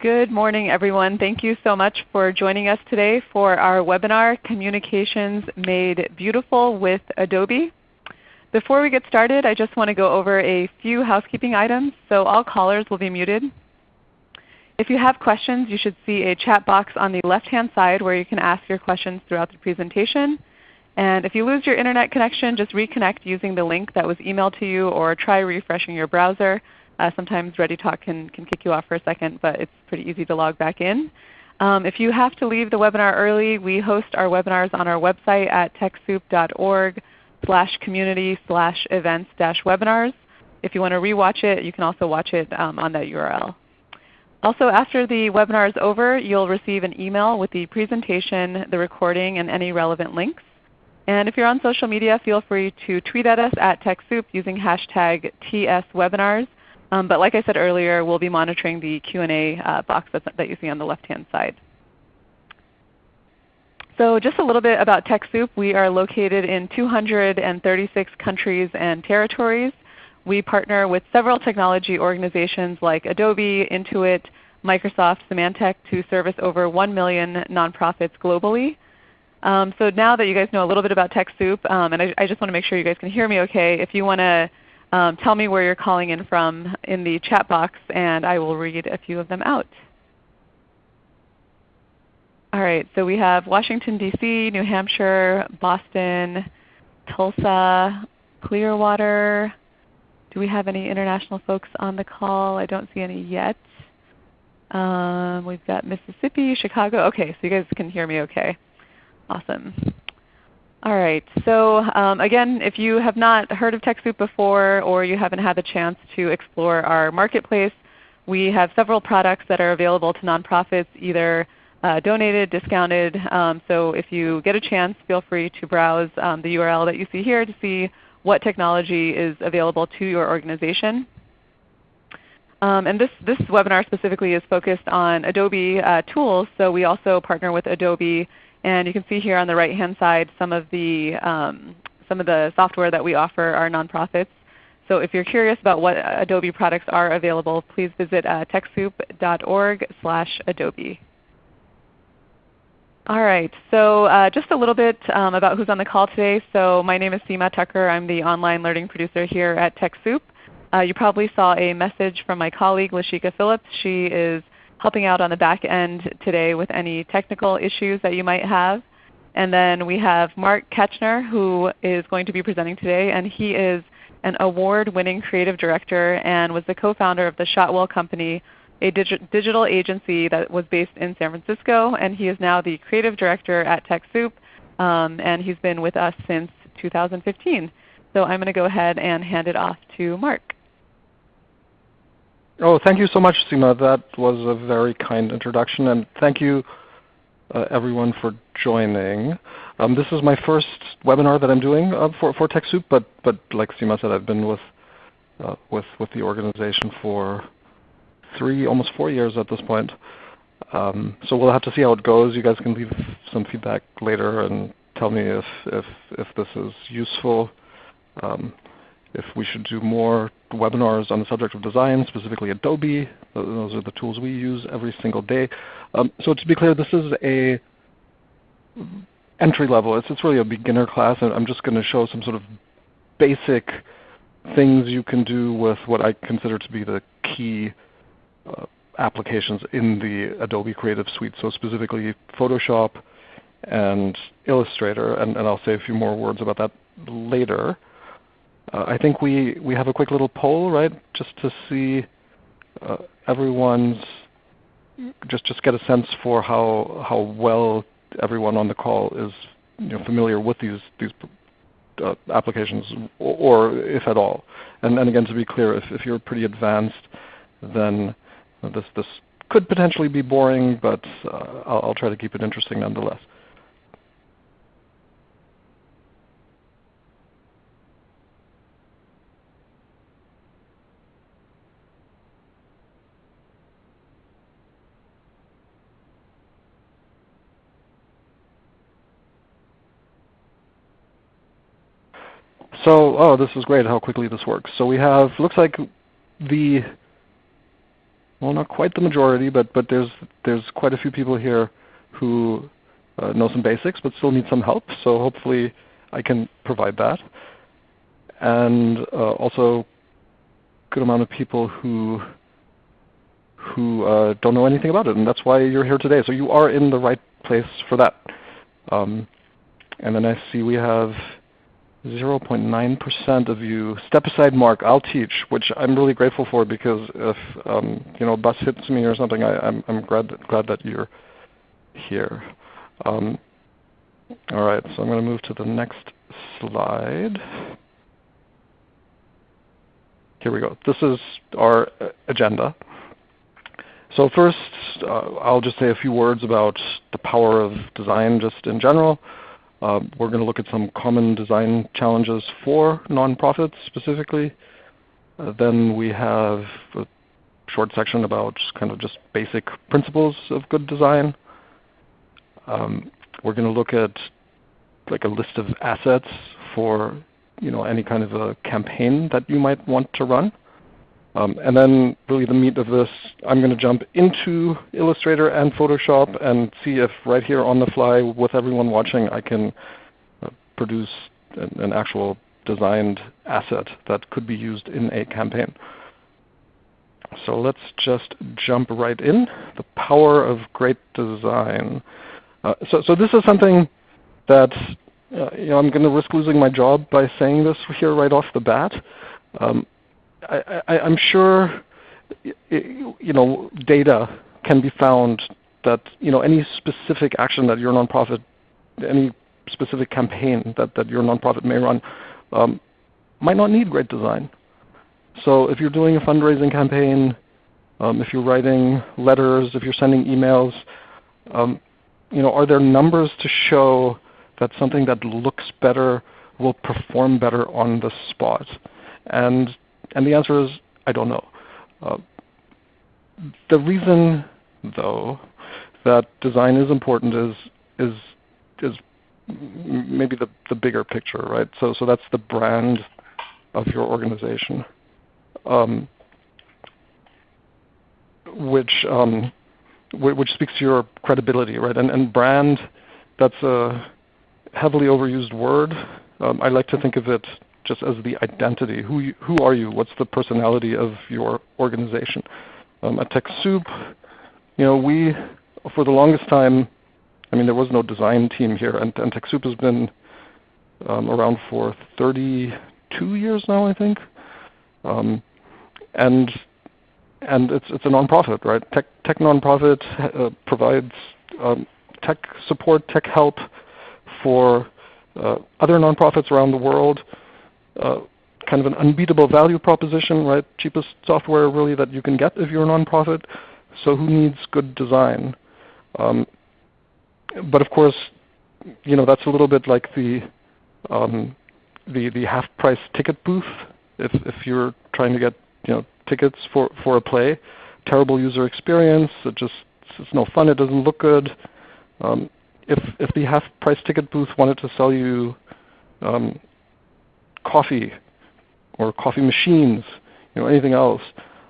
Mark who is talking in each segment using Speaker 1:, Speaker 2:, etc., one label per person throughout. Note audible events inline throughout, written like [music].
Speaker 1: Good morning everyone. Thank you so much for joining us today for our webinar, Communications Made Beautiful with Adobe. Before we get started, I just want to go over a few housekeeping items. So all callers will be muted. If you have questions, you should see a chat box on the left-hand side where you can ask your questions throughout the presentation. And if you lose your Internet connection, just reconnect using the link that was emailed to you or try refreshing your browser. Uh, sometimes ReadyTalk can, can kick you off for a second, but it's pretty easy to log back in. Um, if you have to leave the webinar early, we host our webinars on our website at TechSoup.org slash community slash events dash webinars. If you want to rewatch it, you can also watch it um, on that URL. Also after the webinar is over, you'll receive an email with the presentation, the recording, and any relevant links. And if you're on social media, feel free to tweet at us at TechSoup using hashtag TSWebinars. Um, but like I said earlier, we'll be monitoring the Q&A uh, box that that you see on the left-hand side. So just a little bit about TechSoup. We are located in 236 countries and territories. We partner with several technology organizations like Adobe, Intuit, Microsoft, Symantec to service over 1 million nonprofits globally. Um, so now that you guys know a little bit about TechSoup, um, and I, I, just want to make sure you guys can hear me okay, if you want to um, tell me where you're calling in from in the chat box and I will read a few of them out. All right, so we have Washington, D.C., New Hampshire, Boston, Tulsa, Clearwater. Do we have any international folks on the call? I don't see any yet. Um, we've got Mississippi, Chicago. Okay, so you guys can hear me okay. Awesome. All right. So um, again, if you have not heard of TechSoup before or you haven't had the chance to explore our marketplace, we have several products that are available to nonprofits either uh, donated, discounted. Um, so if you get a chance, feel free to browse um, the URL that you see here to see what technology is available to your organization. Um, and this, this webinar specifically is focused on Adobe uh, tools. So we also partner with Adobe and you can see here on the right-hand side some of the um, some of the software that we offer our nonprofits. So if you're curious about what Adobe products are available, please visit uh, TechSoup.org Adobe. All right, so uh, just a little bit um, about who's on the call today. So my name is Seema Tucker. I'm the online learning producer here at TechSoup. Uh, you probably saw a message from my colleague Lashika Phillips. She is helping out on the back end today with any technical issues that you might have. And then we have Mark Ketchner who is going to be presenting today. And he is an award-winning creative director and was the co-founder of the Shotwell Company, a dig digital agency that was based in San Francisco. And he is now the creative director at TechSoup. Um, and he's been with us since 2015. So I'm going to go ahead and hand it off to Mark.
Speaker 2: Oh, thank you so much, Seema. That was a very kind introduction, and thank you uh, everyone for joining. Um, this is my first webinar that I'm doing uh, for, for TechSoup, but, but like Seema said, I've been with, uh, with, with the organization for three, almost four years at this point. Um, so we'll have to see how it goes. You guys can leave some feedback later and tell me if, if, if this is useful. Um, if we should do more webinars on the subject of design, specifically Adobe. Those are the tools we use every single day. Um, so to be clear, this is a entry level. It's, it's really a beginner class. And I'm just going to show some sort of basic things you can do with what I consider to be the key uh, applications in the Adobe Creative Suite. So specifically Photoshop and Illustrator. And, and I'll say a few more words about that later. Uh, I think we, we have a quick little poll, right, just to see uh, everyone's, just, just get a sense for how, how well everyone on the call is you know, familiar with these, these uh, applications, or, or, if at all. And, and again, to be clear, if, if you're pretty advanced, then this, this could potentially be boring, but uh, I'll, I'll try to keep it interesting nonetheless. So, oh, this is great how quickly this works. So we have, looks like the well, not quite the majority, but but there's there's quite a few people here who uh, know some basics, but still need some help. So hopefully, I can provide that. And uh, also, good amount of people who who uh, don't know anything about it, and that's why you're here today. So you are in the right place for that. Um, and then I see we have 0.9% of you. Step aside, Mark. I'll teach, which I'm really grateful for because if um, you know a bus hits me or something, I, am I'm, I'm glad that, glad that you're here. Um, all right, so I'm going to move to the next slide. Here we go. This is our uh, agenda. So first, uh, I'll just say a few words about the power of design just in general. Uh, we're going to look at some common design challenges for nonprofits specifically. Uh, then we have a short section about kind of just basic principles of good design. Um, we're going to look at like a list of assets for you know any kind of a campaign that you might want to run. Um, and then really the meat of this, I'm going to jump into Illustrator and Photoshop and see if right here on the fly with everyone watching I can uh, produce an, an, actual designed asset that could be used in a campaign. So let's just jump right in. The power of great design. Uh, so, so this is something that uh, you know, I'm going to risk losing my job by saying this here right off the bat. Um, I, am sure you know data can be found that you know any specific action that your nonprofit, any specific campaign that, that your nonprofit may run, um, might not need great design. So if you're doing a fundraising campaign, um, if you're writing letters, if you're sending emails, um, you know, are there numbers to show that something that looks better will perform better on the spot? And and the answer is, I don't know. Uh, the reason, though, that design is important is is is maybe the, the bigger picture, right? So so that's the brand of your organization, um, which um, which speaks to your credibility, right? And and brand, that's a heavily overused word. Um, I like to think of it just as the identity. Who, you, who are you? What's the personality of your organization? Um, at TechSoup, you know, we, for the longest time, I mean, there was no design team here, and, and TechSoup has been um, around for 32 years now, I think. Um, and and it's it's a nonprofit, right? Tech tech nonprofit uh, provides um, tech support, tech help for uh, other nonprofits around the world uh, kind of an unbeatable value proposition, right? Cheapest software really that you can get if you're a nonprofit. So who needs good design? Um, but of course, you know that's a little bit like the um, the the half price ticket booth. If if you're trying to get you know tickets for for a play, terrible user experience. It just it's no fun. It doesn't look good. Um, if if the half price ticket booth wanted to sell you um, coffee or coffee machines, you know, anything else,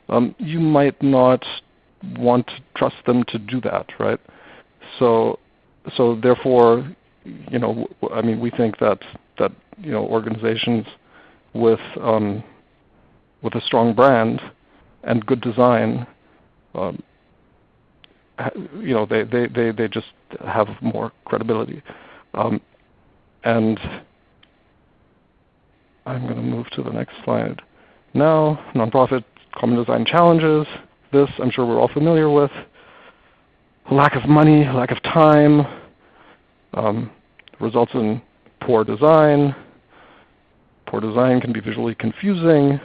Speaker 2: um, you might not want to trust them to do that, right? So, so therefore, you know, I mean, we think that that you know organizations with um, with a strong brand and good design, um, you know, they, they, they, they just have more credibility. Um, and I'm going to move to the next slide. Now, nonprofit common design challenges. This I'm sure we're all familiar with. Lack of money, lack of time, um, results in poor design. Poor design can be visually confusing.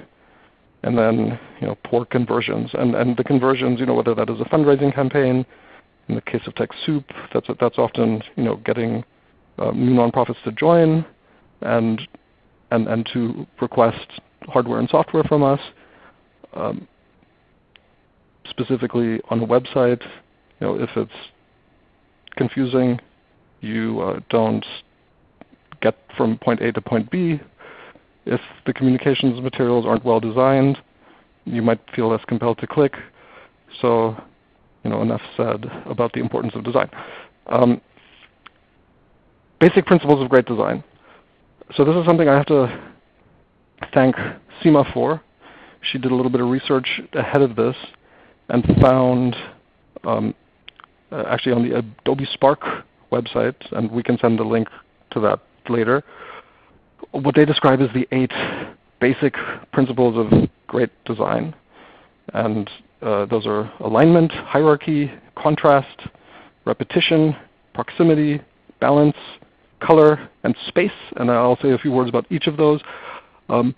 Speaker 2: And then you know, poor conversions. And, and the conversions, you know, whether that is a fundraising campaign, in the case of TechSoup, that's, that's often you know, getting uh, new nonprofits to join and and, and to request hardware and software from us. Um, specifically on a website, you know, if it's confusing, you uh, don't get from point A to point B. If the communications materials aren't well designed, you might feel less compelled to click. So you know, enough said about the importance of design. Um, basic principles of great design. So this is something I have to thank Seema for. She did a little bit of research ahead of this and found um, uh, actually on the Adobe Spark website, and we can send a link to that later, what they describe as the eight basic principles of great design. And uh, those are alignment, hierarchy, contrast, repetition, proximity, balance, color, and space. And I'll say a few words about each of those. Um,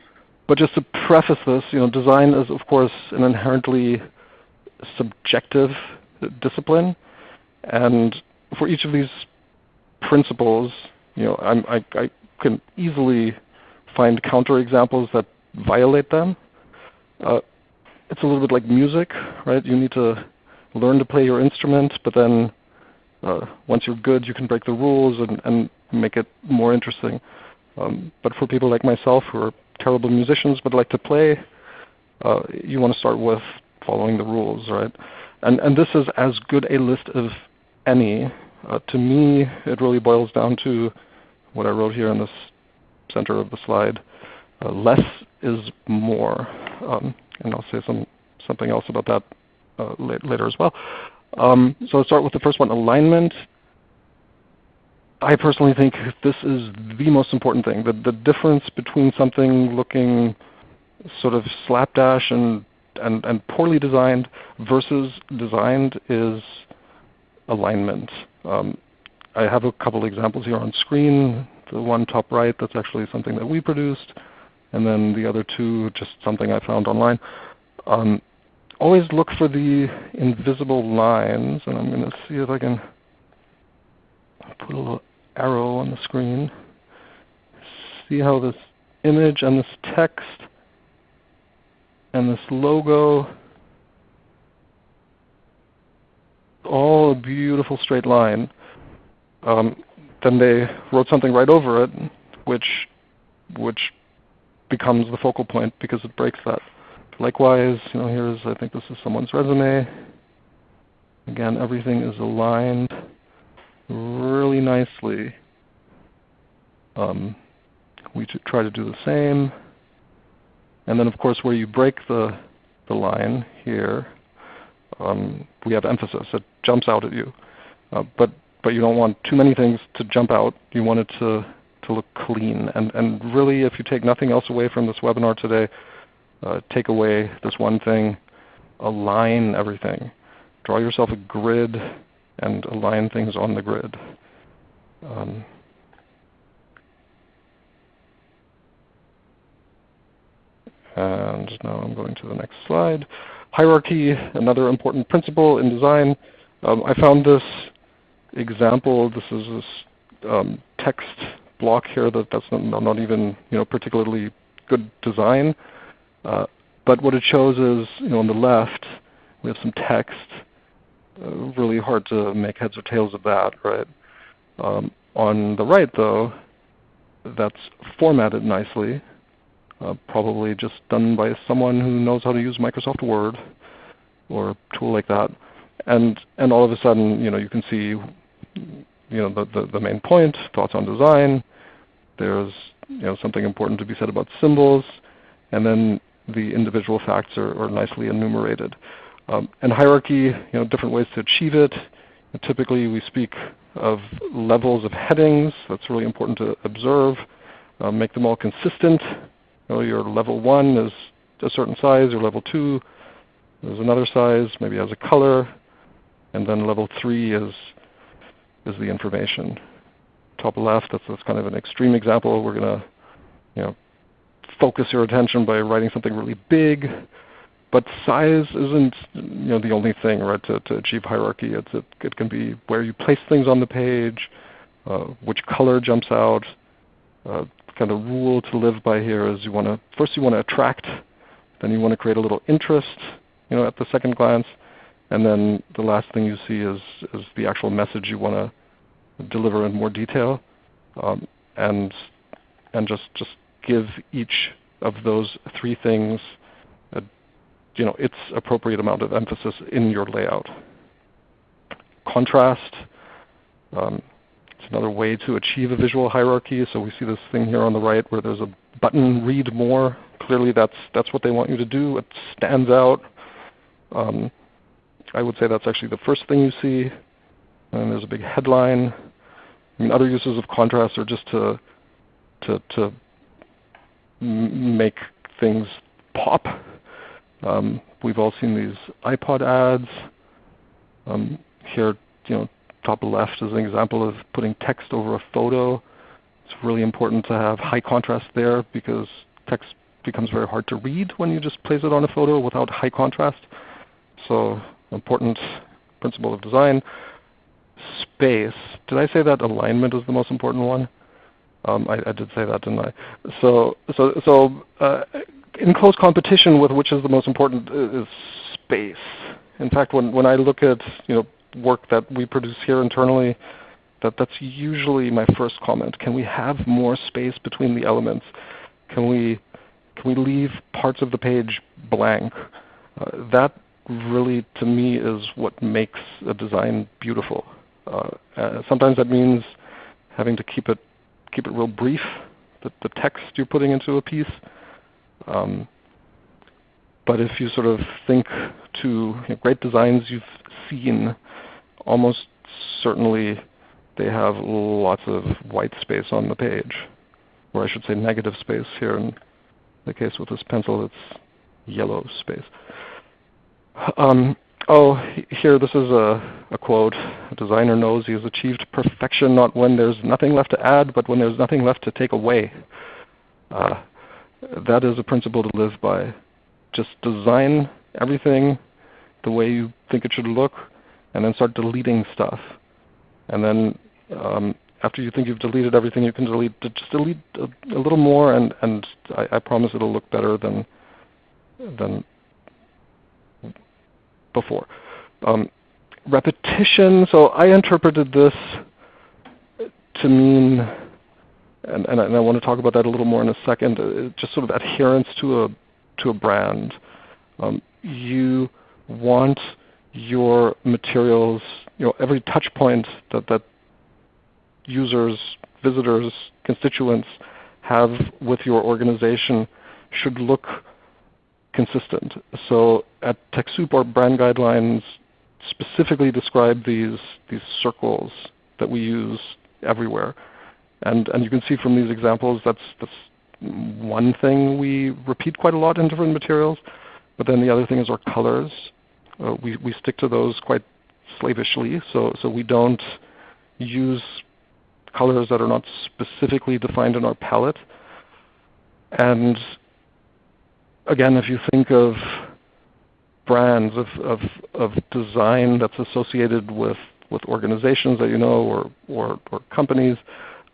Speaker 2: but just to preface this, you know, design is of course an inherently subjective discipline. And for each of these principles, you know, I, I can easily find counterexamples that violate them. Uh, it's a little bit like music, right? You need to learn to play your instrument, but then uh, once you're good, you can break the rules and, and make it more interesting. Um, but for people like myself who are terrible musicians but like to play, uh, you want to start with following the rules, right? And, and this is as good a list as any. Uh, to me, it really boils down to what I wrote here in this center of the slide. Uh, less is more. Um, and I'll say some, something else about that uh, later as well. Um, so let's start with the first one, alignment. I personally think this is the most important thing. The, the difference between something looking sort of slapdash and, and, and poorly designed versus designed is alignment. Um, I have a couple examples here on screen. The one top right, that's actually something that we produced and then the other two just something I found online. Um, always look for the invisible lines, and I'm going to see if I can put a little arrow on the screen. See how this image and this text and this logo, all a beautiful straight line. Um, then they wrote something right over it, which which becomes the focal point because it breaks that. Likewise, you know, here's I think this is someone's resume. Again, everything is aligned really nicely. Um, we try to do the same. And then of course where you break the, the line here, um, we have emphasis. It jumps out at you. Uh, but, but you don't want too many things to jump out. You want it to to look clean. And, and really, if you take nothing else away from this webinar today, uh, take away this one thing, align everything. Draw yourself a grid and align things on the grid. Um, and now I'm going to the next slide. Hierarchy, another important principle in design. Um, I found this example. This is this um, text block here that that's not, not even you know particularly good design. Uh, but what it shows is you know on the left we have some text. Uh, really hard to make heads or tails of that, right? Um, on the right though, that's formatted nicely. Uh, probably just done by someone who knows how to use Microsoft Word or a tool like that. And and all of a sudden, you know, you can see you know, the, the, the, main point, thoughts on design. There's you know, something important to be said about symbols. And then the individual facts are, are nicely enumerated. Um, and hierarchy, you know, different ways to achieve it. typically we speak of levels of headings. That's really important to observe. Uh, make them all consistent. You know, your level 1 is a certain size. Your level 2 is another size, maybe has a color. And then level 3 is is the information. Top left, that's, that's kind of an extreme example. We're going to you know, focus your attention by writing something really big. But size isn't you know, the only thing right, to, to achieve hierarchy. It's, it, it can be where you place things on the page, uh, which color jumps out. Uh, kind of rule to live by here is you want to first you want to attract, then you want to create a little interest you know, at the second glance, and then the last thing you see is, is the actual message you want to deliver in more detail, um, and and just just give each of those three things you know, its appropriate amount of emphasis in your layout. Contrast. Um, it's another way to achieve a visual hierarchy. So we see this thing here on the right where there's a button, read more. Clearly that's, that's what they want you to do. It stands out. Um, I would say that's actually the first thing you see. And there's a big headline. I mean, other uses of contrast are just to, to, to make things pop. Um, we've all seen these iPod ads. Um, here, you know, top left is an example of putting text over a photo. It's really important to have high contrast there because text becomes very hard to read when you just place it on a photo without high contrast. So important principle of design. Space. Did I say that alignment is the most important one? Um, I, I, did say that, didn't I? So, so, so uh, in close competition with which is the most important is space. In fact, when, when I look at you know, work that we produce here internally, that, that's usually my first comment. Can we have more space between the elements? Can we, can we leave parts of the page blank? Uh, that really, to me, is what makes a design beautiful. Uh, uh, sometimes that means having to keep it, keep it real brief, the, the text you're putting into a piece. Um, but if you sort of think to you know, great designs you've seen, almost certainly they have lots of white space on the page, or I should say negative space here. In the case with this pencil, it's yellow space. Um, oh, here this is a, a quote. A designer knows he has achieved perfection not when there's nothing left to add, but when there's nothing left to take away. Uh, that is a principle to live by. Just design everything the way you think it should look, and then start deleting stuff. And then um, after you think you've deleted everything, you can delete just delete a, a little more, and and I, I, promise it'll look better than than before. Um, repetition. So I interpreted this to mean, and, and I, and, I, want to talk about that a little more in a second. Uh, just sort of adherence to a to a brand. Um, you want your materials, you know, every touch point that, that users, visitors, constituents have with your organization should look consistent. So at TechSoup, our brand guidelines specifically describe these, these circles that we use everywhere. And, and you can see from these examples that's, that's one thing we repeat quite a lot in different materials. But then the other thing is our colors. Uh, we, we stick to those quite slavishly, so, so we don't use colors that are not specifically defined in our palette. And again, if you think of brands of, of, of design that's associated with, with organizations that you know or, or, or companies,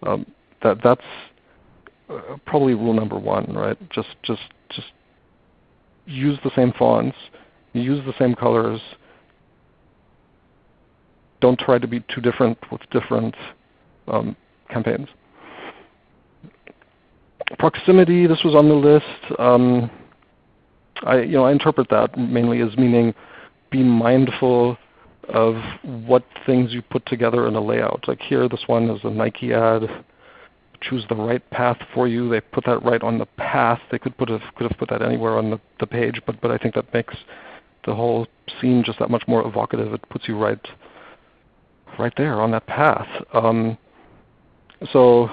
Speaker 2: um, that, that's uh, probably rule number one, right? Just, just, just use the same fonts, use the same colors. Don't try to be too different with different um, campaigns. Proximity, this was on the list. Um, I, you know, I interpret that mainly as meaning be mindful of what things you put together in a layout. Like here, this one is a Nike ad choose the right path for you. They put that right on the path. They could put have, could have put that anywhere on the, the page, but but I think that makes the whole scene just that much more evocative. It puts you right right there on that path. Um, so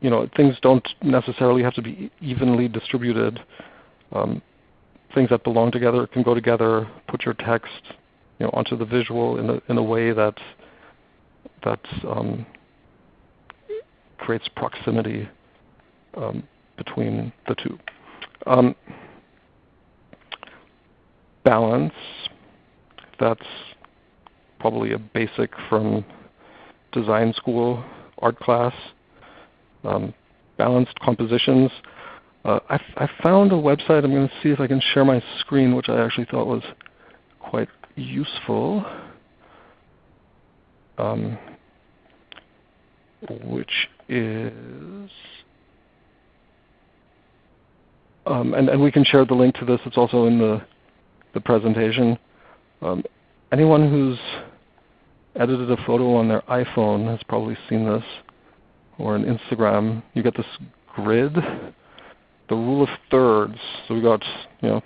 Speaker 2: you know things don't necessarily have to be evenly distributed. Um, things that belong together can go together. Put your text you know onto the visual in a in a way that that um, creates proximity um, between the two. Um, balance, that's probably a basic from design school, art class. Um, balanced compositions. Uh, I, I found a website. I'm going to see if I can share my screen, which I actually thought was quite useful. Um, which is, um, and, and we can share the link to this. It's also in the the presentation. Um, anyone who's edited a photo on their iPhone has probably seen this, or on Instagram. You get this grid, the rule of thirds. So we got you know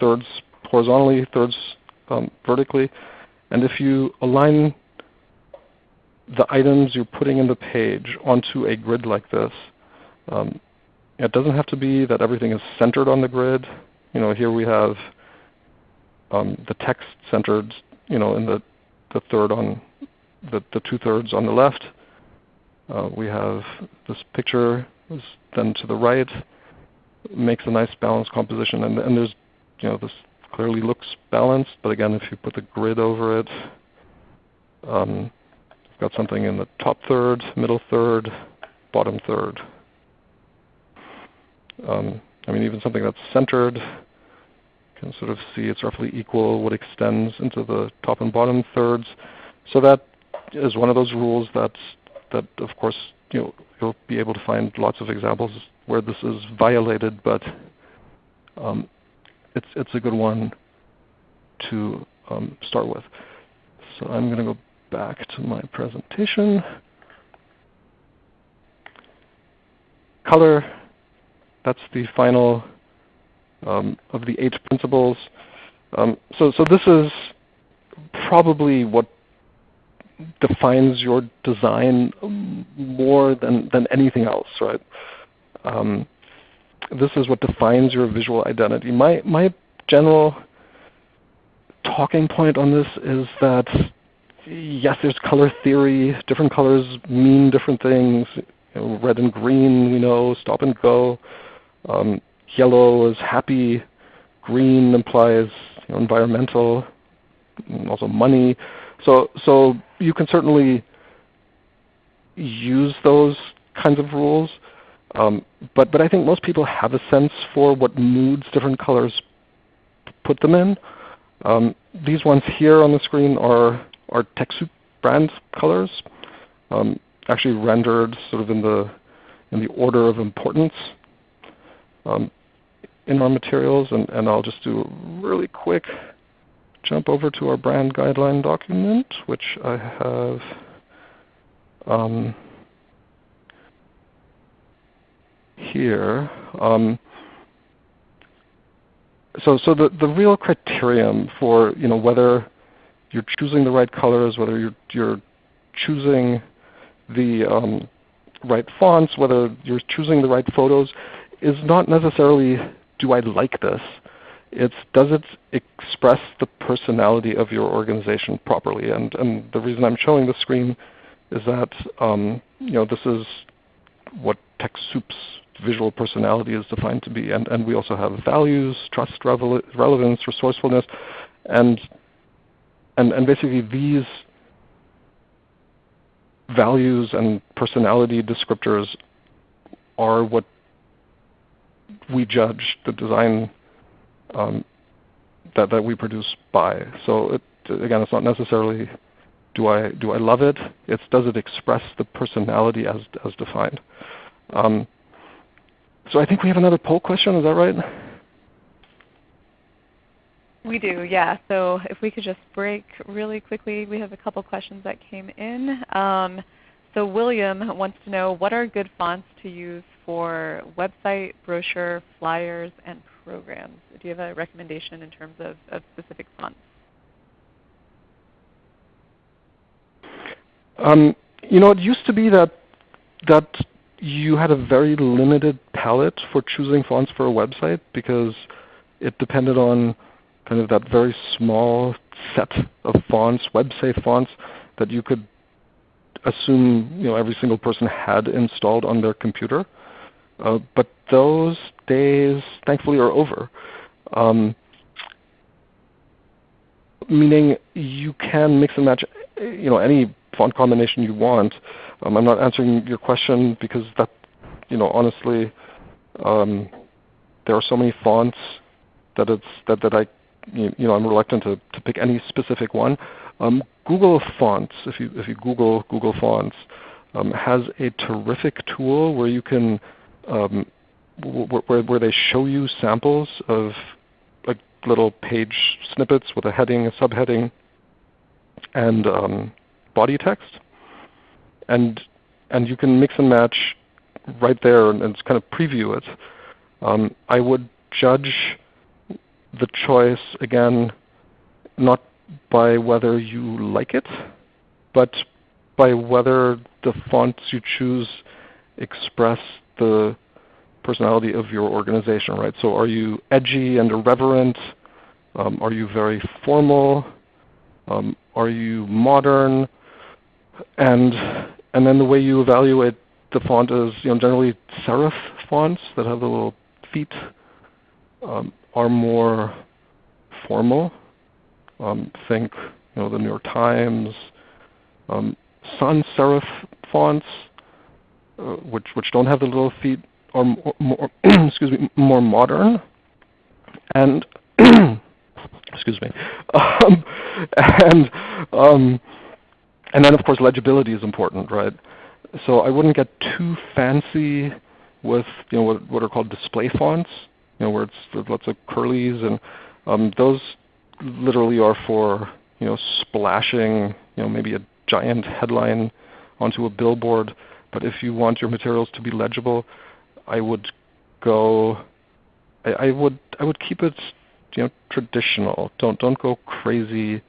Speaker 2: thirds horizontally, thirds um, vertically, and if you align the items you're putting in the page onto a grid like this, um, it doesn't have to be that everything is centered on the grid. You know, here we have um, the text centered, you know, in the, the third on the, the two thirds on the left. Uh, we have this picture then to the right makes a nice balanced composition, and, and there's, you know, this clearly looks balanced. But again, if you put the grid over it, um, you've got something in the top third, middle third, bottom third. Um, I mean, even something that's centered, you can sort of see it's roughly equal what extends into the top and bottom thirds. So that is one of those rules that, that of course, you know, you'll be able to find lots of examples where this is violated, but um, it's, it's a good one to um, start with. So I'm going to go back to my presentation. Color that's the final um, of the eight principles. Um, so, so this is probably what defines your design more than, than anything else, right? Um, this is what defines your visual identity. My, my general talking point on this is that yes, there's color theory. Different colors mean different things. You know, red and green, we know, stop and go. Um, yellow is happy. Green implies you know, environmental, also money. So, so you can certainly use those kinds of rules. Um, but, but I think most people have a sense for what moods different colors put them in. Um, these ones here on the screen are, are TechSoup brand colors, um, actually rendered sort of in the, in the order of importance um, in our materials. And, and I'll just do a really quick jump over to our brand guideline document, which I have um, here. Um, so, so the, the real criterion for you know, whether you're choosing the right colors, whether you're, you're choosing the um, right fonts, whether you're choosing the right photos, is not necessarily do I like this. It's does it express the personality of your organization properly? And, and the reason I'm showing the screen is that um, you know, this is what TechSoup's visual personality is defined to be. And, and we also have values, trust, relevance, resourcefulness. And, and, and basically these values and personality descriptors are what we judge the design um, that, that we produce by. So it, again, it's not necessarily do I, do I love it? It's does it express the personality as, as defined. Um, so I think we have another poll question. Is that right?
Speaker 1: We do, yeah. So if we could just break really quickly, we have a couple questions that came in. Um, so William wants to know what are good fonts to use for website, brochure, flyers, and programs. Do you have a recommendation in terms of, of specific fonts?
Speaker 2: Um, you know, it used to be that that you had a very limited palette for choosing fonts for a website because it depended on kind of that very small set of fonts, web-safe fonts, that you could assume you know, every single person had installed on their computer. Uh, but those days, thankfully, are over. Um, meaning you can mix and match you know, any font combination you want. Um, I'm not answering your question because that, you know, honestly, um, there are so many fonts that it's that, that I, you know, I'm reluctant to, to pick any specific one. Um, Google Fonts, if you if you Google Google Fonts, um, has a terrific tool where you can um, where, where they show you samples of like little page snippets with a heading, a subheading, and um, body text. And, and you can mix and match right there and, and kind of preview it. Um, I would judge the choice, again, not by whether you like it, but by whether the fonts you choose express the personality of your organization, right? So are you edgy and irreverent? Um, are you very formal? Um, are you modern? And, and then the way you evaluate the font is you know, generally serif fonts that have the little feet um, are more formal. Um, think you know, the New York Times. Um, sans serif fonts, uh, which, which don't have the little feet, are more, more [clears throat] excuse me, more modern. And [clears throat] excuse me. [laughs] Um, and um, and then of course legibility is important, right? So I wouldn't get too fancy with you know what, what are called display fonts, you know where it's lots of curlies, and um, those literally are for you know splashing you know maybe a giant headline onto a billboard. But if you want your materials to be legible, I would go. I, I would I would keep it you know traditional. Don't don't go crazy.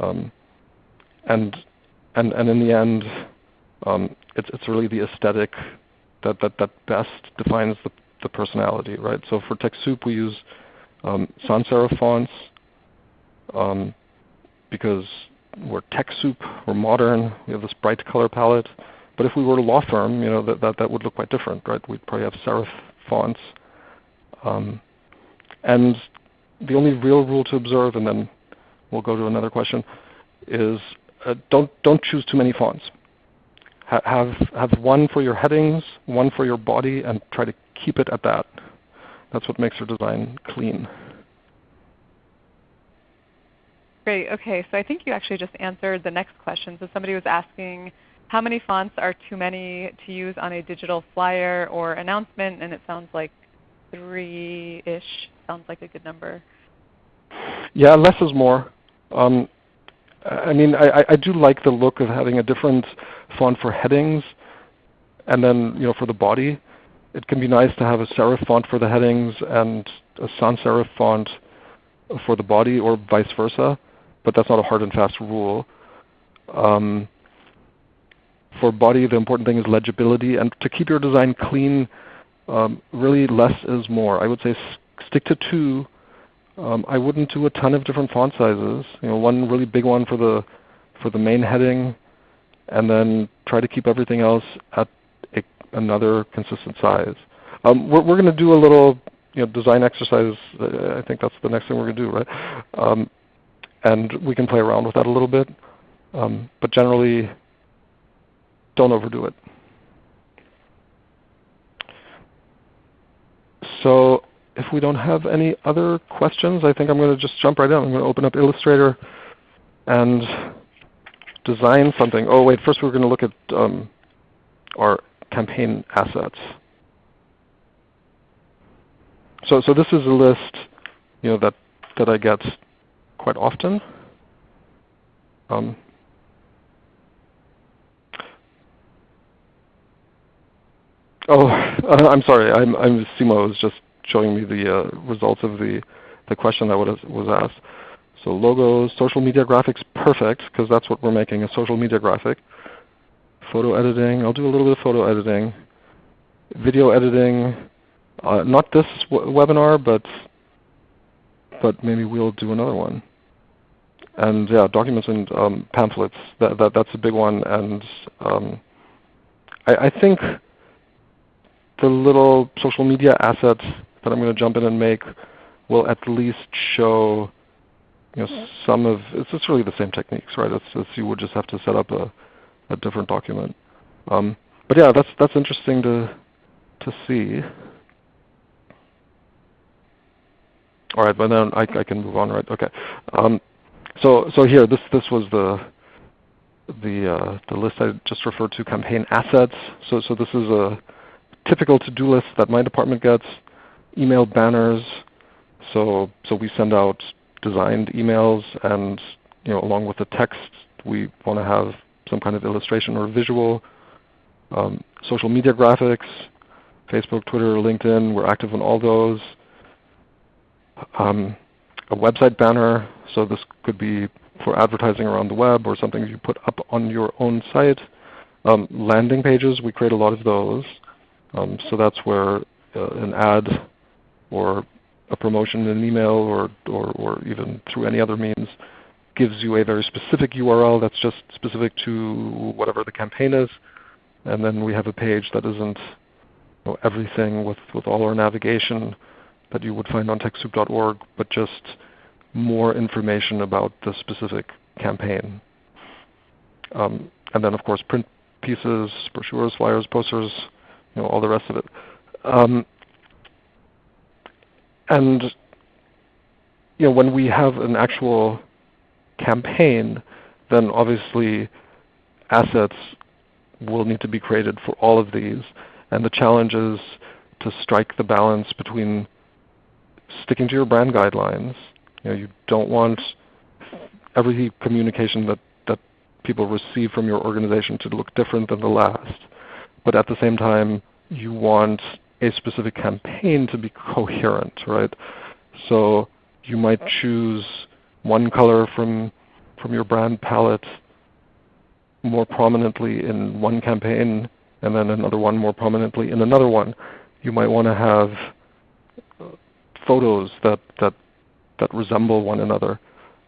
Speaker 2: Um, and and and in the end, um, it's it's really the aesthetic that that that best defines the the personality, right? So for TechSoup we use um, sans serif fonts um, because we're TechSoup, we're modern, we have this bright color palette. But if we were a law firm, you know, that, that, that would look quite different, right? We'd probably have serif fonts. Um, and the only real rule to observe, and then we'll go to another question, is don't, don't choose too many fonts. Ha have, have one for your headings, one for your body, and try to keep it at that. That's what makes your design clean.
Speaker 1: Great. Okay, so I think you actually just answered the next question. So somebody was asking how many fonts are too many to use on a digital flyer or announcement, and it sounds like three-ish sounds like a good number.
Speaker 2: Yeah, less is more. Um, I mean, I, I do like the look of having a different font for headings, and then you know for the body, it can be nice to have a serif font for the headings and a sans serif font for the body, or vice versa. But that's not a hard and fast rule. Um, for body, the important thing is legibility. And to keep your design clean, um, really less is more. I would say stick to two. Um, I wouldn't do a ton of different font sizes. You know, one really big one for the for the main heading, and then try to keep everything else at a, another consistent size. Um, we're, we're going to do a little you know, design exercise. I think that's the next thing we're going to do, right? Um, and we can play around with that a little bit. Um, but generally, don't overdo it. So if we don't have any other questions, I think I'm going to just jump right in. I'm going to open up Illustrator and design something. Oh wait, first we're going to look at um, our campaign assets. So, so this is a list you know, that, that I get quite often. Um, Oh, [laughs] I'm sorry. I'm, I'm Seema was just showing me the uh, results of the, the question that was, was asked. So logos, social media graphics, perfect, because that's what we're making, a social media graphic. Photo editing, I'll do a little bit of photo editing. Video editing, uh, not this webinar, but, but maybe we'll do another one. And yeah, documents and um, pamphlets, that, that, that's a big one. And um, I, I think the little social media assets that I'm going to jump in and make will at least show you know, some of, it's just really the same techniques, right? It's, it's you would just have to set up a, a different document. Um, but yeah, that's, that's interesting to, to see. All right, but then I, I can move on, right? Okay. Um, so, so here, this, this was the, the, uh, the list I just referred to, campaign assets. So, so this is a typical to-do list that my department gets, email banners, so, so we send out designed emails, and you know, along with the text, we want to have some kind of illustration or visual. Um, social media graphics, Facebook, Twitter, LinkedIn, we're active on all those. Um, a website banner, so this could be for advertising around the web or something you put up on your own site. Um, landing pages, we create a lot of those. Um, so that's where uh, an ad or a promotion in an email or, or, or even through any other means gives you a very specific URL that's just specific to whatever the campaign is. And then we have a page that isn't you know, everything with, with all our navigation that you would find on TechSoup.org, but just more information about the specific campaign. Um, and then of course print pieces, brochures, flyers, posters, you know, all the rest of it. Um, and you know, when we have an actual campaign, then obviously assets will need to be created for all of these. And the challenge is to strike the balance between sticking to your brand guidelines. You, know, you don't want every communication that, that people receive from your organization to look different than the last. But at the same time, you want a specific campaign to be coherent, right? So you might choose one color from, from your brand palette more prominently in one campaign and then another one more prominently in another one. You might want to have photos that, that, that resemble one another.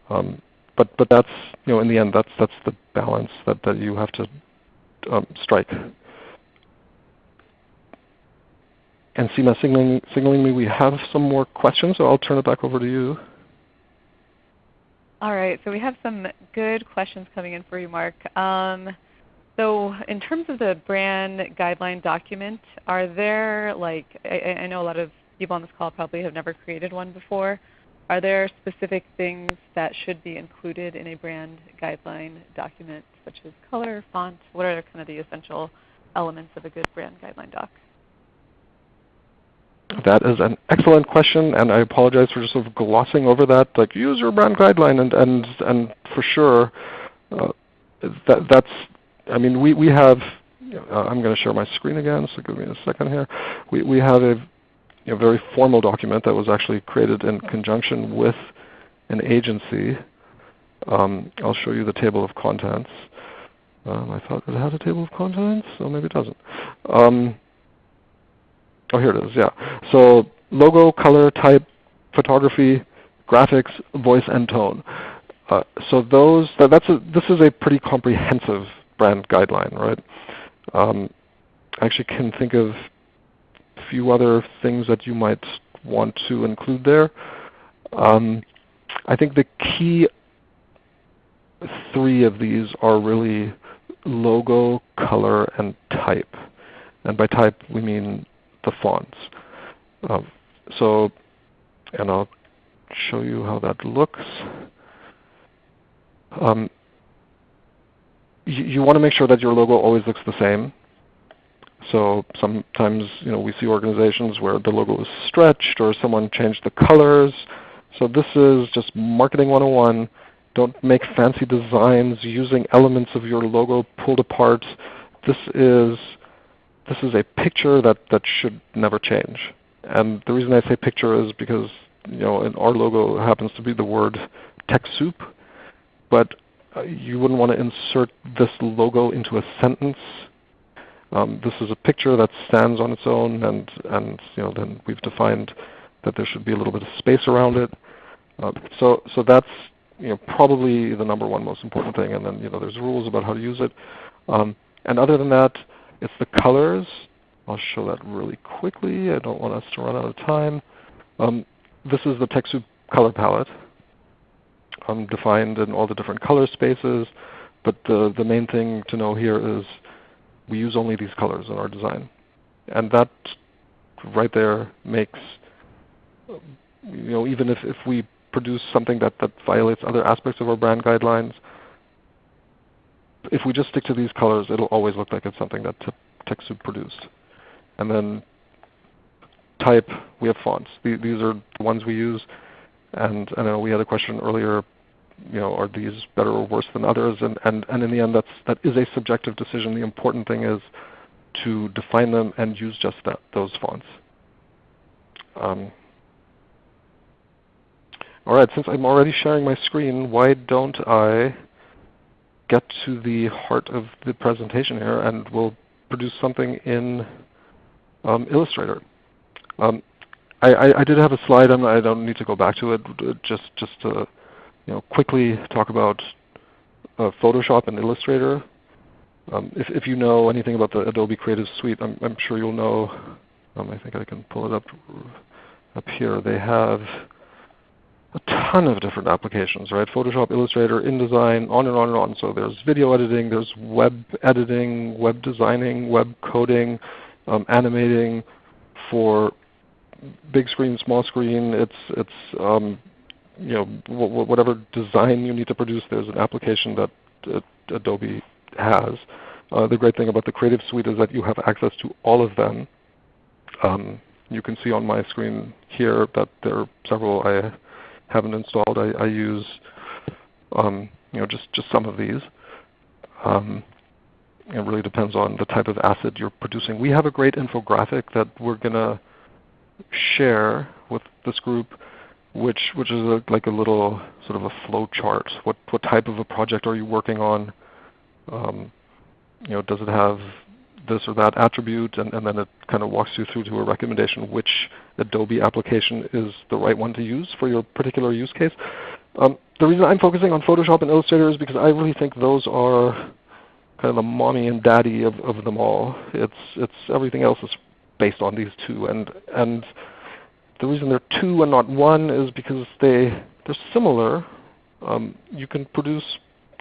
Speaker 2: Um, but, but that's, you know, in the end, that's, that's the balance that, that you have to um, strike. And Seema signaling, signaling me we have some more questions, so I'll turn it back over to you.
Speaker 1: All right, so we have some good questions coming in for you, Mark. Um, so in terms of the brand guideline document, are there like, I, I, know a lot of people on this call probably have never created one before. Are there specific things that should be included in a brand guideline document, such as color, font? What are kind of the essential elements of a good brand guideline doc?
Speaker 2: That is an excellent question, and I apologize for just sort of glossing over that. Like use your brand guideline, and and and for sure, uh, that that's. I mean, we we have. Uh, I'm going to share my screen again, so give me a second here. We we have a very formal document that was actually created in conjunction with an agency. Um, I'll show you the table of contents. Um, I thought it had a table of contents, so maybe it doesn't. Um, Oh, here it is. Yeah. So logo, color, type, photography, graphics, voice, and tone. Uh, so those that, that's a, this is a pretty comprehensive brand guideline, right? Um, I actually can think of a few other things that you might want to include there. Um, I think the key three of these are really logo, color, and type. And by type we mean the fonts. Um, so, and I'll show you how that looks. Um, you, you want to make sure that your logo always looks the same. So sometimes you know, we see organizations where the logo is stretched or someone changed the colors. So this is just marketing 101. Don't make fancy designs using elements of your logo pulled apart. This is this is a picture that, that should never change. And the reason I say picture is because you know, our logo happens to be the word TechSoup, but uh, you wouldn't want to insert this logo into a sentence. Um, this is a picture that stands on its own, and, and you know, then we've defined that there should be a little bit of space around it. Uh, so, so that's you know, probably the number one most important thing, and then you know, there's rules about how to use it. Um, and other than that, it's the colors. I'll show that really quickly. I don't want us to run out of time. Um, this is the TechSoup color palette um, defined in all the different color spaces. But the, the main thing to know here is we use only these colors in our design. And that right there makes, you know, even if, if we produce something that, that violates other aspects of our brand guidelines, if we just stick to these colors, it'll always look like it's something that TechSoup produced. And then type, we have fonts. These are the ones we use. And I know we had a question earlier, you know, are these better or worse than others? And, and, and in the end, that's, that is a subjective decision. The important thing is to define them and use just that, those fonts. Um, all right, since I'm already sharing my screen, why don't I get to the heart of the presentation here, and we'll produce something in um, Illustrator. Um, I, I, did have a slide. I'm, I do not need to go back to it. Just just to you know quickly talk about uh, Photoshop and Illustrator. Um, if, if you know anything about the Adobe Creative Suite, I'm, I'm sure you'll know. Um, I think I can pull it up up here. They have a ton of different applications, right? Photoshop, Illustrator, InDesign, on and on and on. So there's video editing, there's web editing, web designing, web coding, um, animating for big screen, small screen. It's it's um, you know whatever design you need to produce. There's an application that uh, Adobe has. Uh, the great thing about the Creative Suite is that you have access to all of them. Um, you can see on my screen here that there are several I haven't installed. I, I use um, you know just just some of these. Um, it really depends on the type of asset you're producing. We have a great infographic that we're going to share with this group, which which is a, like a little sort of a flow chart. What what type of a project are you working on? Um, you know, does it have this or that attribute? And, and then it kind of walks you through to a recommendation which Adobe application is the right one to use for your particular use case. Um, the reason I'm focusing on Photoshop and Illustrator is because I really think those are kind of the mommy and daddy of, of them all. It's, it's everything else is based on these two. And, and the reason they're two and not one is because they, they're similar. Um, you can produce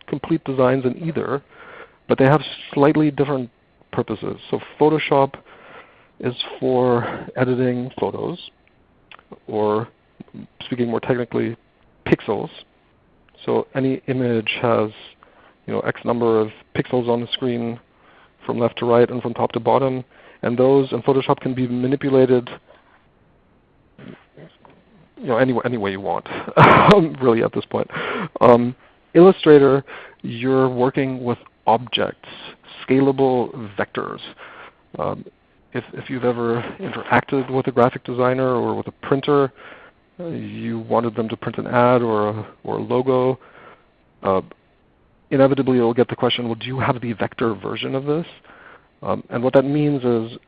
Speaker 2: complete designs in either, but they have slightly different purposes. So Photoshop is for editing photos, or speaking more technically, pixels. So any image has you know, X number of pixels on the screen from left to right and from top to bottom. And those in Photoshop can be manipulated you know, any, any way you want, [laughs] really at this point. Um, Illustrator, you're working with objects, scalable vectors. Um, if, if you've ever interacted with a graphic designer or with a printer, uh, you wanted them to print an ad or a, or a logo, uh, inevitably you'll get the question, well, do you have the vector version of this? Um, and what that means is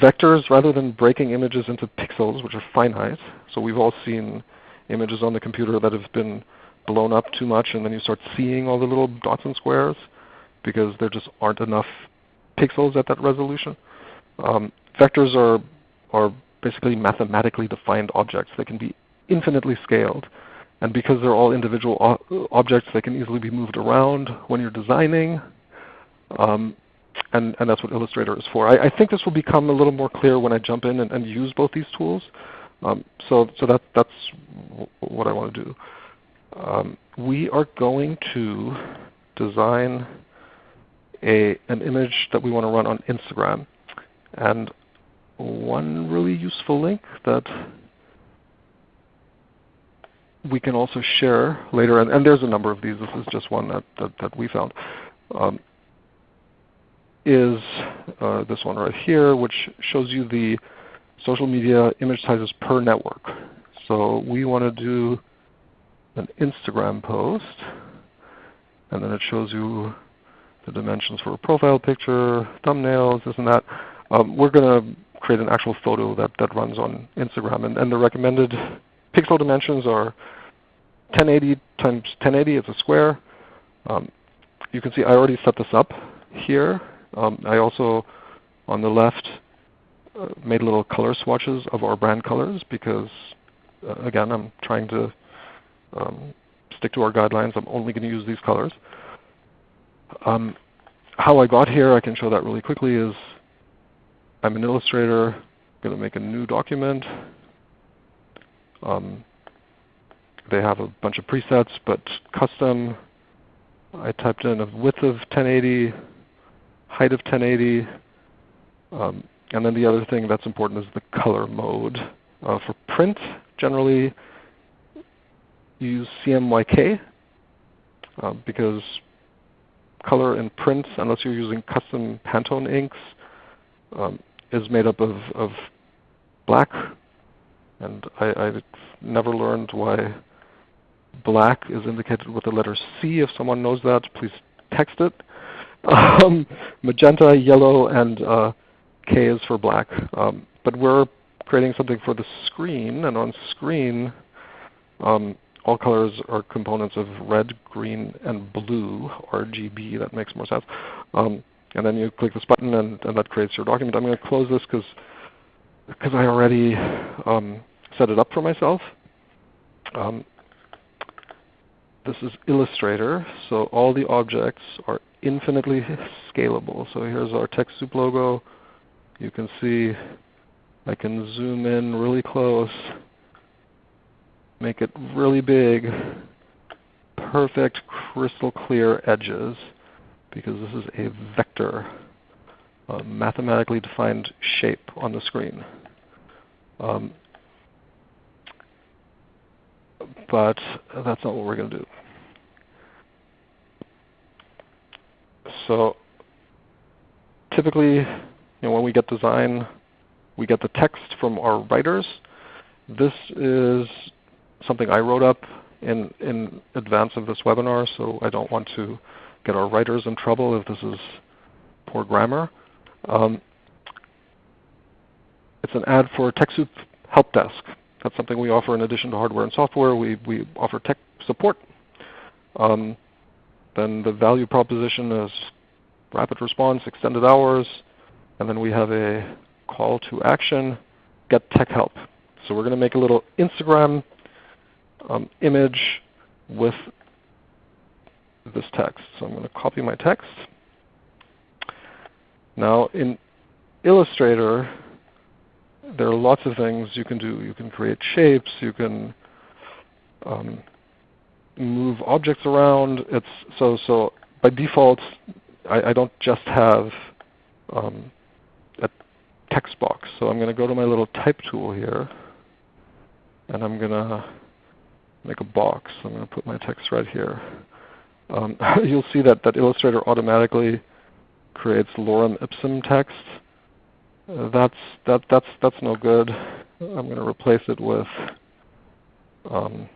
Speaker 2: vectors, rather than breaking images into pixels, which are finite, so we've all seen images on the computer that have been blown up too much and then you start seeing all the little dots and squares because there just aren't enough pixels at that resolution. Um, vectors are, are basically mathematically defined objects. They can be infinitely scaled. And because they're all individual objects, they can easily be moved around when you're designing. Um, and, and that's what Illustrator is for. I, I, think this will become a little more clear when I jump in and, and use both these tools. Um, so so that, that's what I want to do. Um, we are going to design a, an image that we want to run on Instagram. And one really useful link that we can also share later, and, and, there's a number of these, this is just one that, that, that we found, um, is uh, this one right here, which shows you the social media image sizes per network. So we want to do an Instagram post, and then it shows you the dimensions for a profile picture, thumbnails, this and that. Um, we're going to create an actual photo that, that runs on Instagram. And, and the recommended pixel dimensions are 1080 times 1080, it's a square. Um, you can see I already set this up here. Um, I also, on the left, uh, made little color swatches of our brand colors because, uh, again, I'm trying to um, stick to our guidelines. I'm only going to use these colors. Um, how I got here, I can show that really quickly, is I'm an illustrator. I'm going to make a new document. Um, they have a bunch of presets, but custom. I typed in a width of 1080, height of 1080, um, and then the other thing that's important is the color mode. Uh, for print, generally use CMYK uh, because color in print, unless you're using custom Pantone inks, um, is made up of, of black. And I, I never learned why black is indicated with the letter C. If someone knows that, please text it. [laughs] Um, magenta, yellow, and uh, K is for black. Um, but we're creating something for the screen, and on screen, um, all colors are components of red, green, and blue, RGB. That makes more sense. Um, and then you click this button, and, and, that creates your document. I'm going to close this because because I already um, set it up for myself. Um, this is Illustrator, so all the objects are infinitely scalable. So here's our TechSoup logo. You can see I can zoom in really close make it really big, perfect crystal clear edges because this is a vector, a mathematically defined shape on the screen. Um, but that's not what we're going to do. So typically, you know, when we get design, we get the text from our writers. This is something I wrote up in, in advance of this webinar, so I don't want to get our writers in trouble if this is poor grammar. Um, it's an ad for TechSoup Help Desk. That's something we offer in addition to hardware and software. We, we offer tech support. Um, then the value proposition is rapid response, extended hours, and then we have a call to action, get tech help. So we're going to make a little Instagram um, image with this text. So I'm going to copy my text. Now in Illustrator, there are lots of things you can do. You can create shapes. You can um, move objects around. It's so so by default, I, I don't just have um, a text box. So I'm going to go to my little type tool here, and I'm going to make a box. I'm going to put my text right here. Um, [laughs] you'll see that, that Illustrator automatically creates lorem ipsum text. Uh, that's, that, that's, that's no good. I'm going to replace it with um,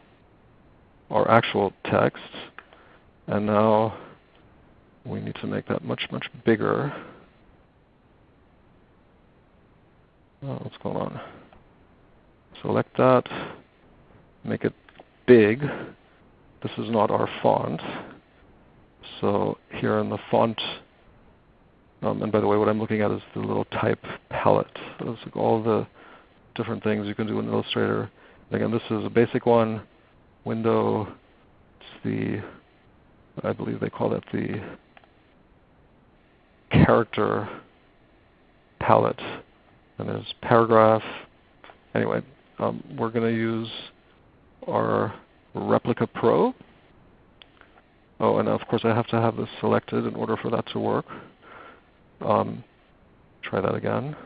Speaker 2: our actual text. And now we need to make that much, much bigger. Oh, what's going on? Select that, make it big. This is not our font. So here in the font, um, and by the way, what I'm looking at is the little type palette. Those are all the different things you can do in Illustrator. Again, this is a basic one. Window, it's the, I believe they call that the character palette. And there's paragraph. Anyway, um, we're going to use our Replica Pro. Oh, and of course I have to have this selected in order for that to work. Um, try that again.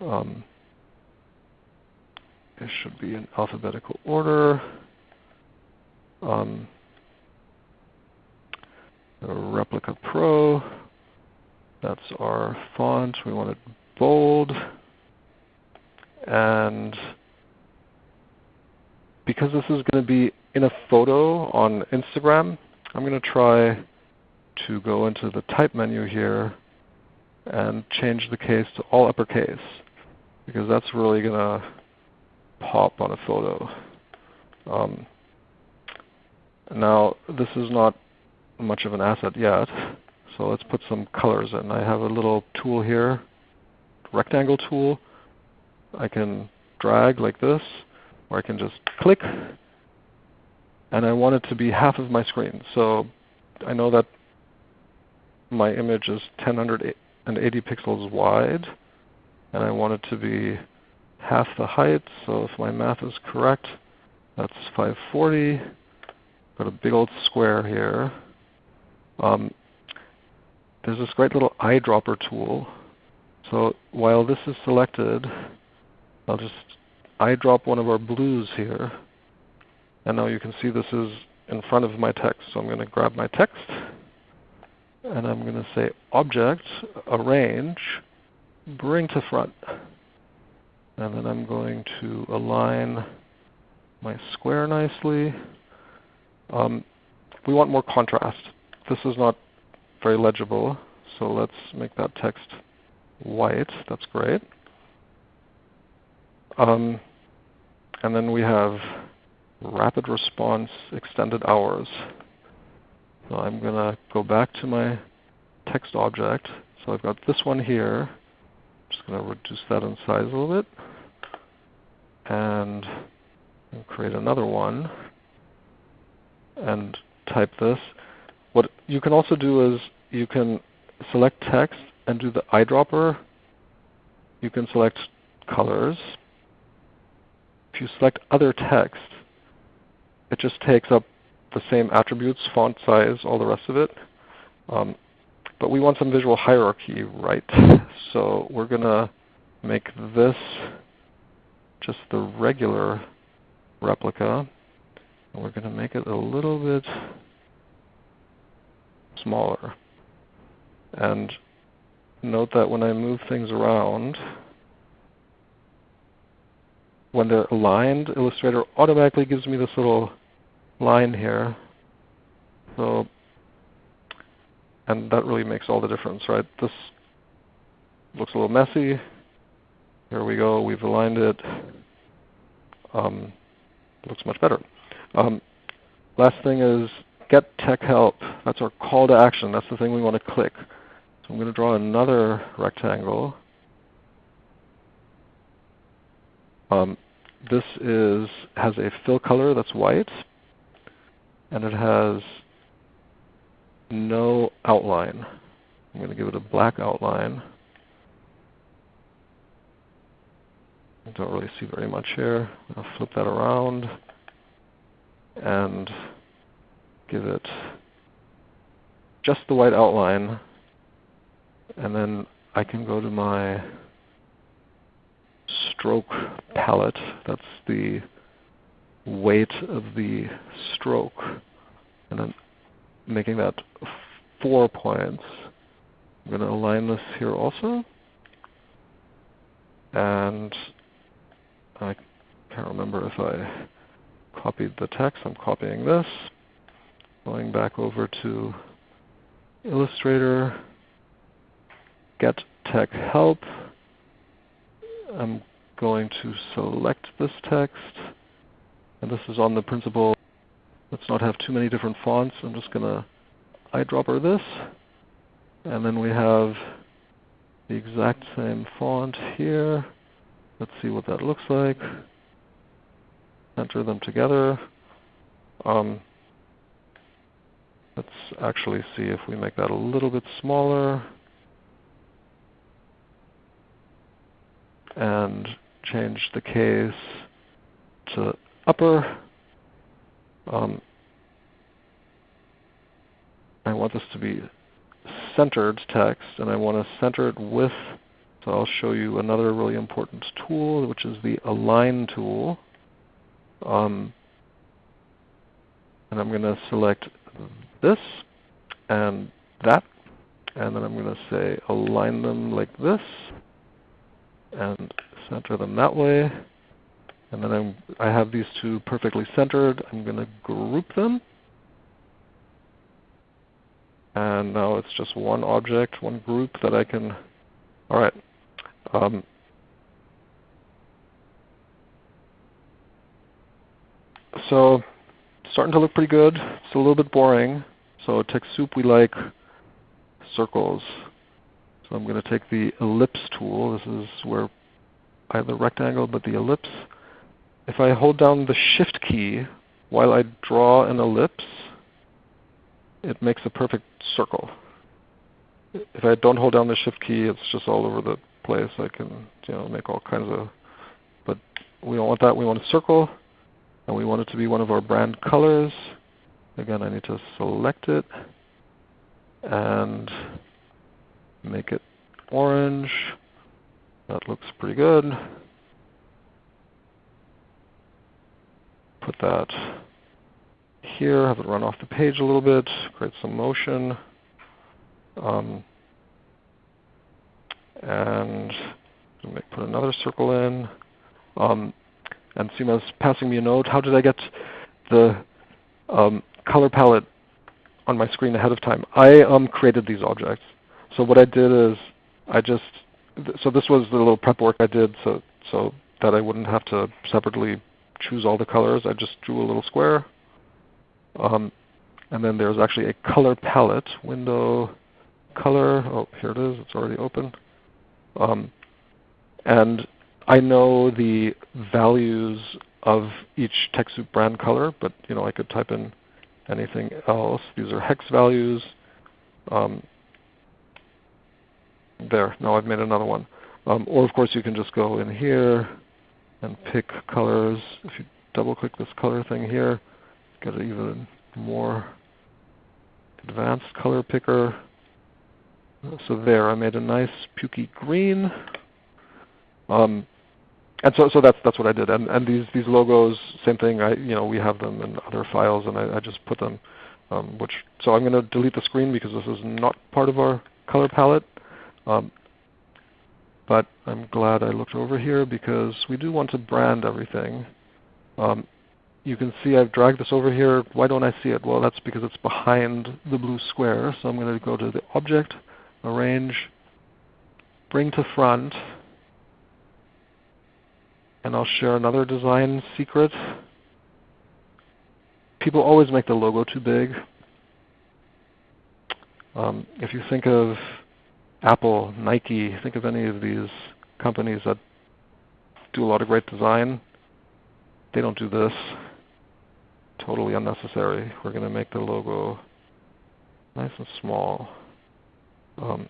Speaker 2: Um, it should be in alphabetical order. Um, Replica Pro. That's our font. We want it bold. And because this is going to be in a photo on Instagram, I'm going to try to go into the type menu here and change the case to all uppercase because that's really going to pop on a photo. Um, now this is not much of an asset yet, so let's put some colors in. I have a little tool here, rectangle tool. I can drag like this or I can just click, and I want it to be half of my screen. So I know that my image is 1080 pixels wide, and I want it to be half the height. So if my math is correct, that's 540. Got a big old square here. Um, there's this great little eyedropper tool. So while this is selected, I'll just eyedrop one of our blues here. And now you can see this is in front of my text. So I'm going to grab my text, and I'm going to say Object, Arrange, Bring to Front. And then I'm going to align my square nicely. Um, we want more contrast. This is not very legible, so let's make that text white. That's great. Um, and then we have rapid response extended hours. So I'm going to go back to my text object. So I've got this one here. I'm just going to reduce that in size a little bit. And create another one. And type this. What you can also do is you can select text and do the eyedropper. You can select colors. If you select other text, it just takes up the same attributes, font size, all the rest of it. Um, but we want some visual hierarchy, right? [laughs] So we're going to make this just the regular replica. And we're going to make it a little bit smaller. And note that when I move things around, when they're aligned, Illustrator automatically gives me this little line here. So, and that really makes all the difference, right? This looks a little messy. Here we go. We've aligned it. Um, looks much better. Um, last thing is get tech help. That's our call to action. That's the thing we want to click. So I'm going to draw another rectangle. Um, this is has a fill color that's white, and it has no outline. I'm going to give it a black outline. I don't really see very much here. I'll flip that around and give it just the white outline. And then I can go to my stroke palette. That's the weight of the stroke. And then making that four points. I'm going to align this here also. And I can't remember if I copied the text. I'm copying this. Going back over to Illustrator, Get Tech Help. I'm going to select this text. And this is on the principle, let's not have too many different fonts. I'm just going to eyedropper this. And then we have the exact same font here. Let's see what that looks like. Enter them together. Um, let's actually see if we make that a little bit smaller. And change the case to upper. Um, I want this to be centered text, and I want to center it with, so I'll show you another really important tool, which is the Align tool. Um, and I'm going to select this and that, and then I'm going to say align them like this, and center them that way. And then I'm, I have these two perfectly centered. I'm going to group them. And now it's just one object, one group that I can, all right. Um, so starting to look pretty good. It's a little bit boring. So TechSoup we like circles. So I'm going to take the ellipse tool. This is where I have the rectangle, but the ellipse. If I hold down the Shift key while I draw an ellipse, it makes a perfect circle. If I don't hold down the Shift key, it's just all over the place. I can you know, make all kinds of, but we don't want that. We want a circle, and we want it to be one of our brand colors. Again, I need to select it and make it orange. That looks pretty good. Put that here, have it run off the page a little bit, create some motion. Um, and put another circle in. Um, and Seema's passing me a note. How did I get the um, color palette on my screen ahead of time? I um, created these objects. So what I did is I just, so this was the little prep work I did so, so that I wouldn't have to separately choose all the colors. I just drew a little square. Um, and then there's actually a color palette, window, color. Oh, here it is. It's already open. Um, and I know the values of each TechSoup brand color, but you know I could type in anything else. These are hex values. Um, there, now I've made another one. Um, or of course you can just go in here and pick colors. If you double click this color thing here, get an even more advanced color picker. So there, I made a nice pukey green. Um, and so, so that's that's what I did. And and these these logos, same thing. I you know we have them in other files, and I, I just put them. Um, which so I'm going to delete the screen because this is not part of our color palette. Um, but I'm glad I looked over here because we do want to brand everything. Um, you can see I've dragged this over here. Why don't I see it? Well, that's because it's behind the blue square. So I'm going to go to the Object, Arrange, Bring to Front, and I'll share another design secret. People always make the logo too big. Um, if you think of Apple, Nike, think of any of these companies that do a lot of great design, they don't do this. Totally unnecessary. We're going to make the logo nice and small. Um,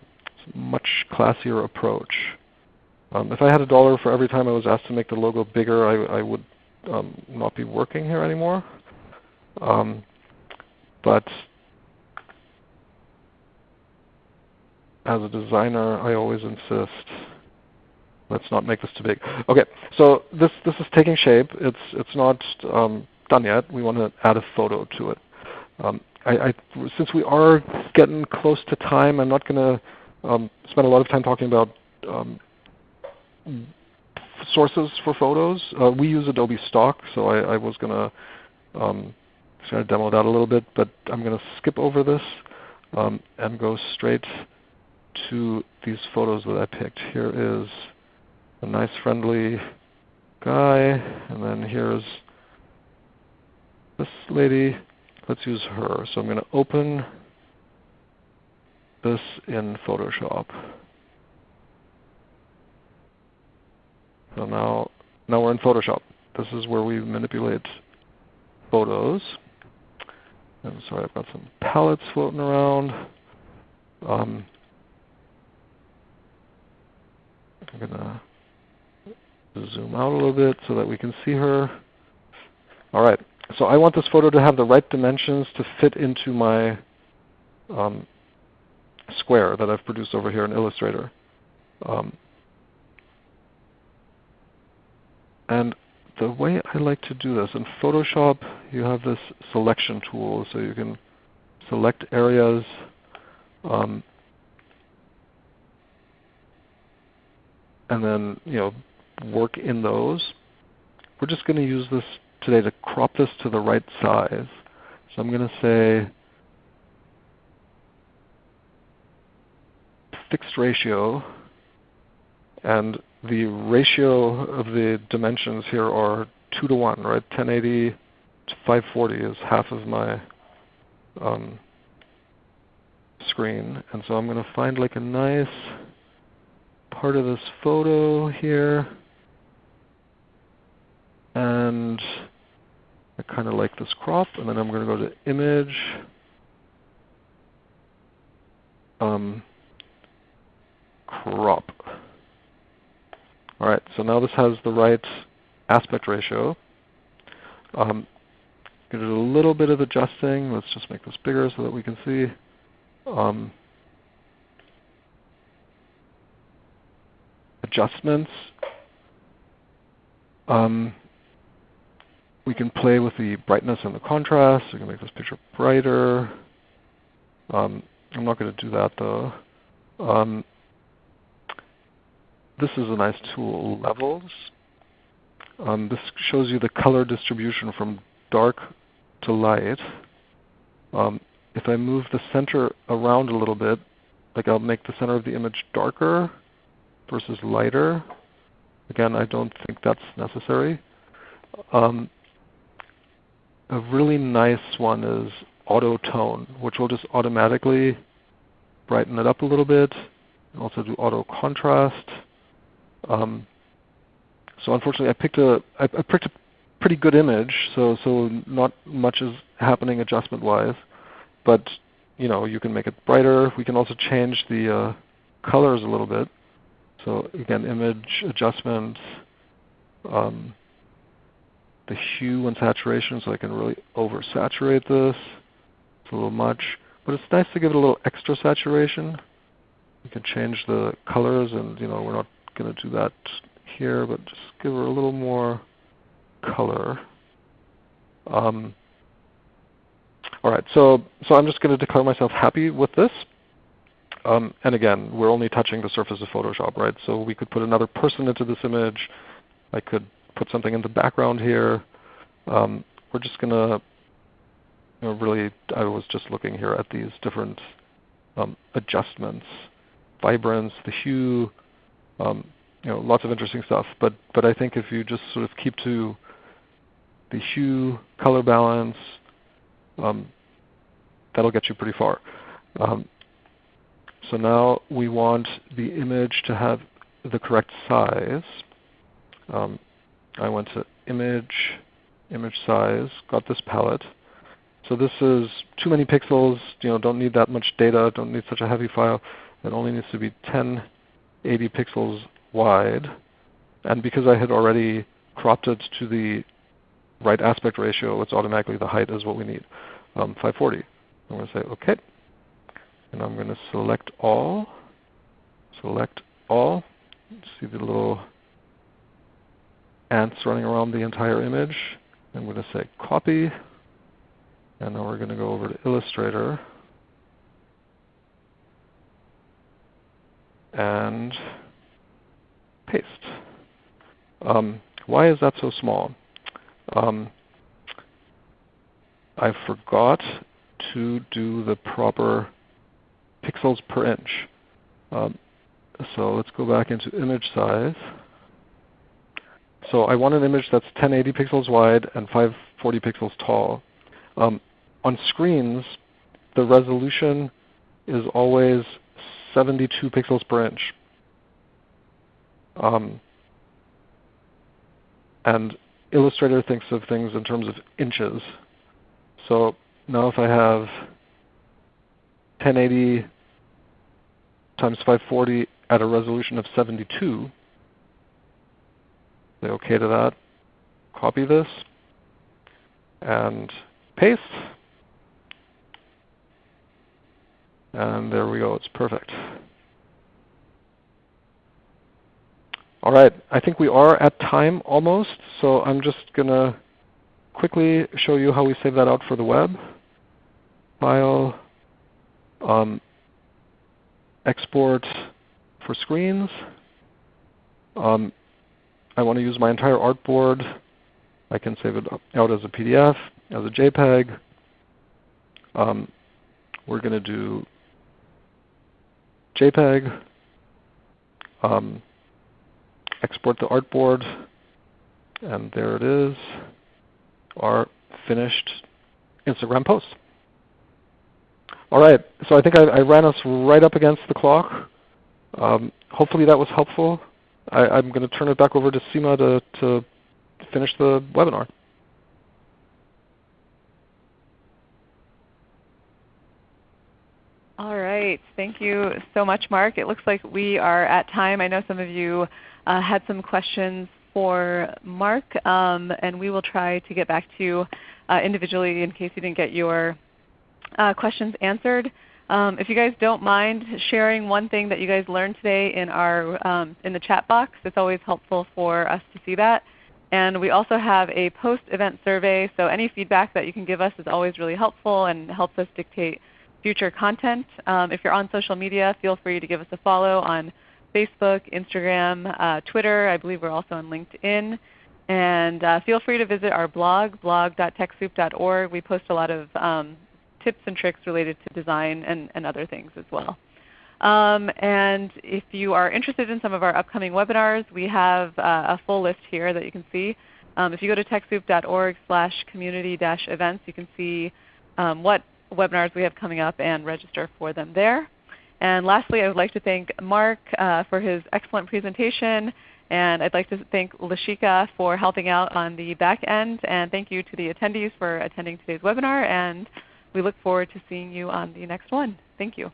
Speaker 2: much classier approach. Um, if I had a dollar for every time I was asked to make the logo bigger, I, I would um, not be working here anymore. Um, but as a designer, I always insist, let's not make this too big. Okay, so this this is taking shape. It's it's not um, done yet. We want to add a photo to it. Um, I, I, since we are getting close to time, I'm not going to um, spend a lot of time talking about um, sources for photos. Uh, we use Adobe Stock, so I, I was going to um, try to demo that a little bit, but I'm going to skip over this um, and go straight to these photos that I picked. Here is a nice friendly guy, and then here's this lady. Let's use her. So I'm going to open this in Photoshop. So now, now we're in Photoshop. This is where we manipulate photos. And sorry, I've got some palettes floating around. Um, I'm going to zoom out a little bit so that we can see her. All right. So I want this photo to have the right dimensions to fit into my um, square that I've produced over here in Illustrator. Um, And the way I like to do this, in Photoshop you have this selection tool, so you can select areas. Um, and then you know work in those. We're just going to use this today to crop this to the right size. So I'm going to say fixed ratio and the ratio of the dimensions here are 2 to 1, right? 1080 to 540 is half of my um, screen. And so I'm going to find like a nice part of this photo here. And I kind of like this crop. And then I'm going to go to Image. Um, crop. All right, so now this has the right aspect ratio. Um, do a little bit of adjusting. Let's just make this bigger so that we can see. Um, adjustments. Um, we can play with the brightness and the contrast. We can make this picture brighter. Um, I'm not going to do that though. Um, this is a nice tool, Levels. Um, this shows you the color distribution from dark to light. Um, if I move the center around a little bit, like I'll make the center of the image darker versus lighter. Again, I don't think that's necessary. Um, a really nice one is auto tone, which will just automatically brighten it up a little bit, also do auto contrast. Um, so unfortunately, I picked a I, I picked a pretty good image, so so not much is happening adjustment-wise. But you know, you can make it brighter. We can also change the uh, colors a little bit. So again, image adjustments, um, the hue and saturation, so I can really oversaturate this. It's a little much, but it's nice to give it a little extra saturation. You can change the colors, and you know we're not going to do that here, but just give her a little more color. Um, all right, so so I'm just going to declare myself happy with this. Um, and again, we're only touching the surface of Photoshop, right? So we could put another person into this image. I could put something in the background here. Um, we're just going to you know, really, I was just looking here at these different um, adjustments, vibrance, the hue, um, you know, lots of interesting stuff. But but I think if you just sort of keep to the hue, color balance, um, that'll get you pretty far. Um, so now we want the image to have the correct size. Um, I went to Image, Image Size, got this palette. So this is too many pixels, you know, don't need that much data, don't need such a heavy file. It only needs to be 1080 pixels wide. And because I had already cropped it to the right aspect ratio, it's automatically the height is what we need, um, 540. I'm going to say OK. And I'm going to select all. Select all. See the little ants running around the entire image. I'm going to say copy. And now we're going to go over to Illustrator. And paste. Um, why is that so small? Um, I forgot to do the proper pixels per inch. Um, so let's go back into image size. So I want an image that's 1080 pixels wide and 540 pixels tall. Um, on screens, the resolution is always 72 pixels per inch. Um, and Illustrator thinks of things in terms of inches. So now if I have 1080 times 540 at a resolution of 72, say OK to that, copy this, and paste. And there we go. It's perfect. All right, I think we are at time almost, so I'm just going to quickly show you how we save that out for the web. File, um, export for screens. Um, I want to use my entire artboard. I can save it out as a PDF, as a JPEG. Um, we're going to do JPEG. Um, export the artboard, and there it is, our finished Instagram post. All right, so I think I, I ran us right up against the clock. Um, hopefully that was helpful. I, am going to turn it back over to Seema to, to finish the webinar.
Speaker 1: All right. Thank you so much, Mark. It looks like we are at time. I know some of you uh, had some questions for Mark, um, and we will try to get back to you uh, individually in case you didn't get your uh, questions answered. Um, if you guys don't mind sharing one thing that you guys learned today in, our, um, in the chat box, it's always helpful for us to see that. And we also have a post-event survey, so any feedback that you can give us is always really helpful and helps us dictate future content. Um, if you're on social media, feel free to give us a follow on Facebook, Instagram, uh, Twitter. I believe we're also on LinkedIn. And uh, feel free to visit our blog, blog.techsoup.org. We post a lot of um, tips and tricks related to design and, and other things as well. Um, and if you are interested in some of our upcoming webinars, we have uh, a full list here that you can see. Um, if you go to TechSoup.org slash community-events, you can see um, what webinars we have coming up and register for them there. And lastly, I would like to thank Mark uh, for his excellent presentation. And I'd like to thank Lashika for helping out on the back end. And thank you to the attendees for attending today's webinar. And we look forward to seeing you on the next one. Thank you.